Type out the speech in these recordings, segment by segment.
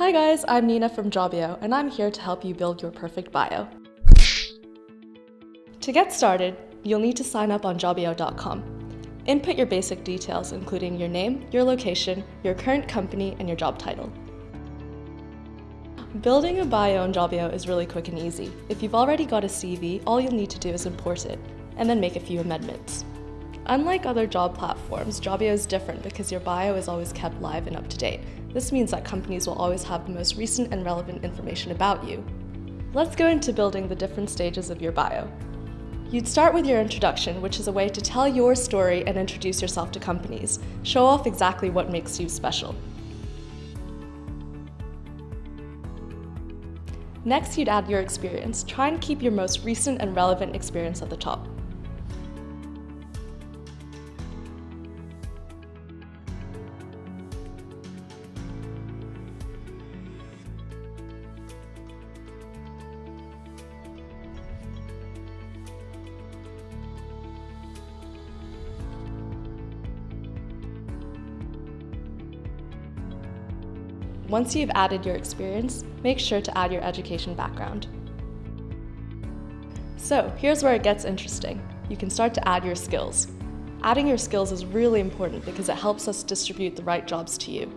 Hi guys, I'm Nina from Jobio, and I'm here to help you build your perfect bio. To get started, you'll need to sign up on Jobio.com. Input your basic details, including your name, your location, your current company, and your job title. Building a bio on Jobio is really quick and easy. If you've already got a CV, all you'll need to do is import it, and then make a few amendments. Unlike other job platforms, Jobio is different because your bio is always kept live and up to date. This means that companies will always have the most recent and relevant information about you. Let's go into building the different stages of your bio. You'd start with your introduction, which is a way to tell your story and introduce yourself to companies. Show off exactly what makes you special. Next, you'd add your experience. Try and keep your most recent and relevant experience at the top. Once you've added your experience, make sure to add your education background. So here's where it gets interesting. You can start to add your skills. Adding your skills is really important because it helps us distribute the right jobs to you.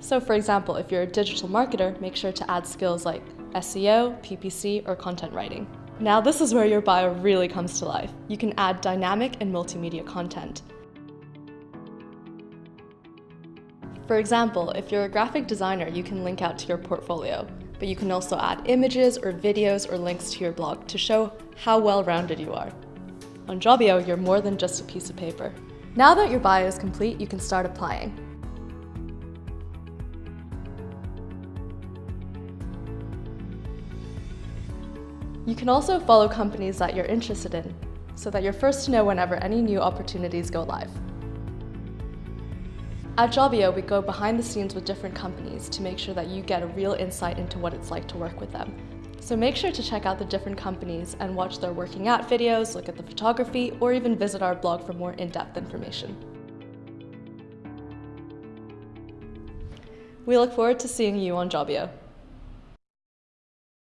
So for example, if you're a digital marketer, make sure to add skills like SEO, PPC, or content writing. Now this is where your bio really comes to life. You can add dynamic and multimedia content. For example, if you're a graphic designer, you can link out to your portfolio, but you can also add images or videos or links to your blog to show how well-rounded you are. On Jobio, you're more than just a piece of paper. Now that your bio is complete, you can start applying. You can also follow companies that you're interested in, so that you're first to know whenever any new opportunities go live. At Jobio, we go behind the scenes with different companies to make sure that you get a real insight into what it's like to work with them. So make sure to check out the different companies and watch their working out videos, look at the photography, or even visit our blog for more in-depth information. We look forward to seeing you on Jobio.